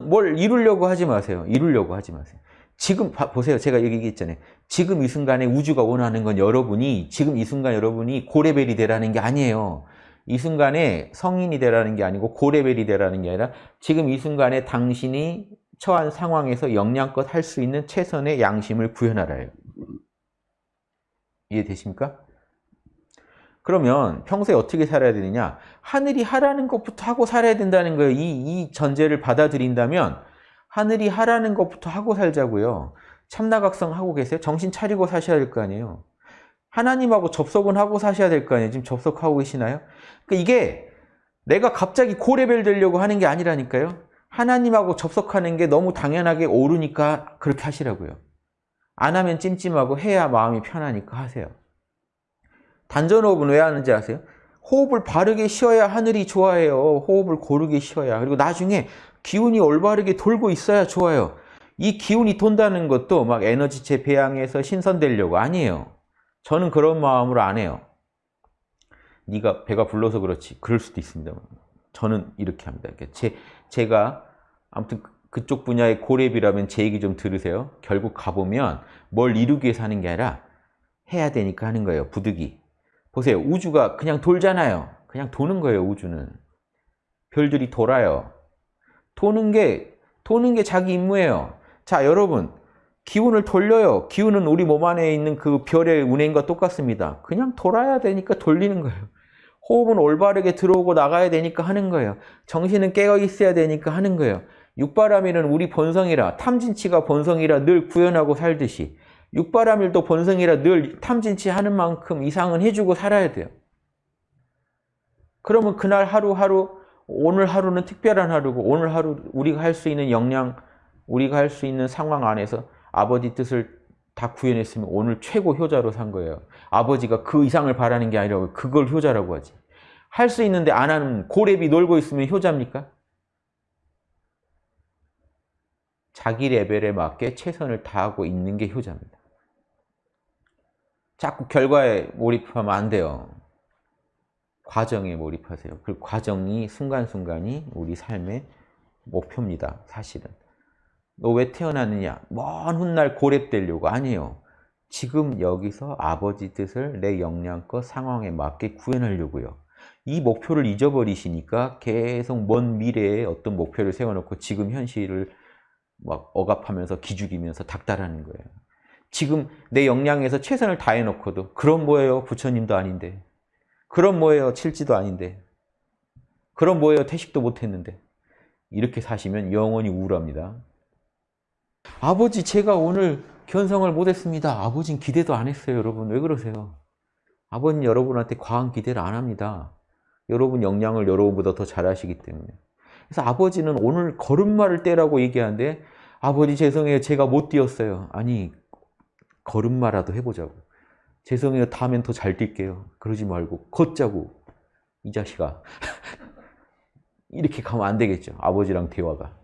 뭘 이루려고 하지 마세요. 이루려고 하지 마세요. 지금 봐, 보세요. 제가 여기 얘기했잖아요. 지금 이 순간에 우주가 원하는 건 여러분이 지금 이 순간 여러분이 고레벨이 되라는 게 아니에요. 이 순간에 성인이 되라는 게 아니고 고레벨이 되라는 게 아니라 지금 이 순간에 당신이 처한 상황에서 영양껏 할 수 있는 최선의 양심을 구현하라요. 이해되십니까? 그러면 평소에 어떻게 살아야 되느냐? 하늘이 하라는 것부터 하고 살아야 된다는 거예요. 이, 이 전제를 받아들인다면 하늘이 하라는 것부터 하고 살자고요. 참나각성 하고 계세요? 정신 차리고 사셔야 될 거 아니에요. 하나님하고 접속은 하고 사셔야 될 거 아니에요. 지금 접속하고 계시나요? 그러니까 이게 내가 갑자기 고레벨 되려고 하는 게 아니라니까요. 하나님하고 접속하는 게 너무 당연하게 오르니까 그렇게 하시라고요. 안 하면 찜찜하고 해야 마음이 편하니까 하세요. 단전호흡은 왜 하는지 아세요? 호흡을 바르게 쉬어야 하늘이 좋아해요. 호흡을 고르게 쉬어야. 그리고 나중에 기운이 올바르게 돌고 있어야 좋아요. 이 기운이 돈다는 것도 막 에너지체 배양해서 신선되려고 아니에요. 저는 그런 마음으로 안 해요. 네가 배가 불러서 그렇지. 그럴 수도 있습니다. 저는 이렇게 합니다. 제, 제가 아무튼 그쪽 분야의 고렙이라면 제 얘기 좀 들으세요. 결국 가보면 뭘 이루기 위해서 하는 게 아니라 해야 되니까 하는 거예요. 부득이. 보세요. 우주가 그냥 돌잖아요. 그냥 도는 거예요. 우주는. 별들이 돌아요. 도는 게 도는 게 자기 임무예요. 자, 여러분. 기운을 돌려요. 기운은 우리 몸 안에 있는 그 별의 운행과 똑같습니다. 그냥 돌아야 되니까 돌리는 거예요. 호흡은 올바르게 들어오고 나가야 되니까 하는 거예요. 정신은 깨어 있어야 되니까 하는 거예요. 육바라밀은 우리 본성이라 탐진치가 본성이라 늘 구현하고 살듯이 육바라밀도 본성이라 늘 탐진치 하는 만큼 이상은 해주고 살아야 돼요. 그러면 그날 하루하루 오늘 하루는 특별한 하루고 오늘 하루 우리가 할 수 있는 역량 우리가 할 수 있는 상황 안에서 아버지 뜻을 다 구현했으면 오늘 최고 효자로 산 거예요. 아버지가 그 이상을 바라는 게 아니라 그걸 효자라고 하지. 할 수 있는데 안 하는 고랩이 놀고 있으면 효자입니까? 자기 레벨에 맞게 최선을 다하고 있는 게 효자입니다. 자꾸 결과에 몰입하면 안 돼요. 과정에 몰입하세요. 그 과정이 순간순간이 우리 삶의 목표입니다. 사실은. 너 왜 태어났느냐? 먼 훗날 고랩되려고 아니에요. 지금 여기서 아버지 뜻을 내 역량껏 상황에 맞게 구현하려고요. 이 목표를 잊어버리시니까 계속 먼 미래에 어떤 목표를 세워놓고 지금 현실을 막 억압하면서 기죽이면서 닥달하는 거예요. 지금 내 역량에서 최선을 다해놓고도 그럼 뭐예요? 부처님도 아닌데. 그럼 뭐예요? 칠지도 아닌데. 그럼 뭐예요? 태식도 못했는데. 이렇게 사시면 영원히 우울합니다. 아버지 제가 오늘 견성을 못했습니다. 아버지는 기대도 안 했어요. 여러분 왜 그러세요? 아버지는 여러분한테 과한 기대를 안 합니다. 여러분 역량을 여러분보다 더 잘하시기 때문에. 그래서 아버지는 오늘 걸음마를 떼라고 얘기하는데 아버지 죄송해요. 제가 못 뛰었어요. 아니 걸음마라도 해보자고. 죄송해요. 다음엔 더 잘 뛸게요. 그러지 말고 걷자고. 이 자식아. 이렇게 가면 안 되겠죠. 아버지랑 대화가.